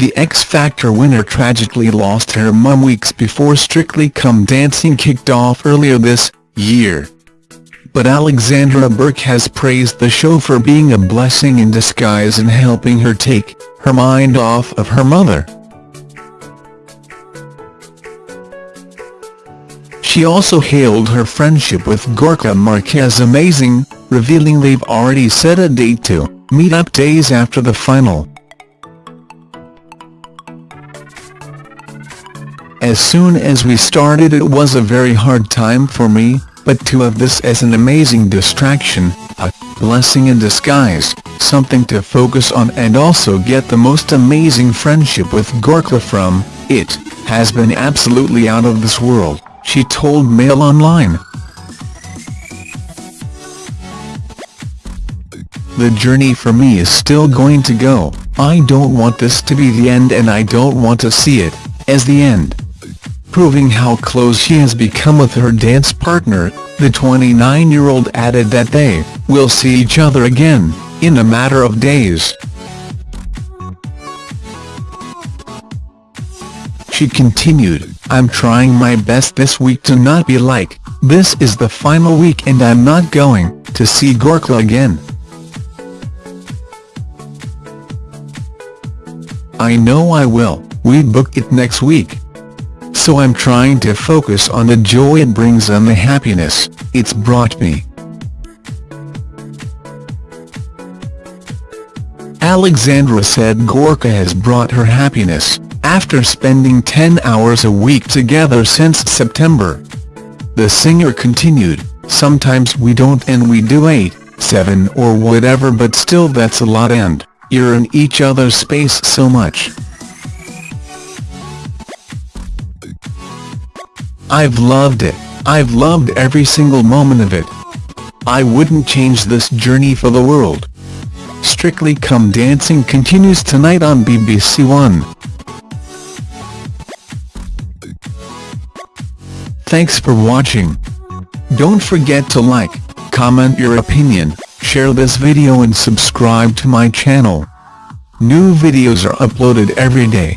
The X Factor winner tragically lost her mum weeks before Strictly Come Dancing kicked off earlier this year. But Alexandra Burke has praised the show for being a blessing in disguise and helping her take her mind off of her mother. She also hailed her friendship with Gorka Marquez amazing, revealing they've already set a date to meet up days after the final. As soon as we started it was a very hard time for me, but to have this as an amazing distraction, a blessing in disguise, something to focus on and also get the most amazing friendship with Gorka from, it, has been absolutely out of this world, she told Mail Online. The journey for me is still going to go, I don't want this to be the end and I don't want to see it, as the end proving how close she has become with her dance partner, the 29-year-old added that they will see each other again, in a matter of days. She continued, I'm trying my best this week to not be like, this is the final week and I'm not going to see Gorka again. I know I will, we book it next week so I'm trying to focus on the joy it brings and the happiness it's brought me. Alexandra said Gorka has brought her happiness, after spending 10 hours a week together since September. The singer continued, sometimes we don't and we do 8, 7 or whatever but still that's a lot and, you're in each other's space so much. I've loved it, I've loved every single moment of it. I wouldn't change this journey for the world. Strictly Come Dancing continues tonight on BBC One. Thanks for watching. Don't forget to like, comment your opinion, share this video and subscribe to my channel. New videos are uploaded every day.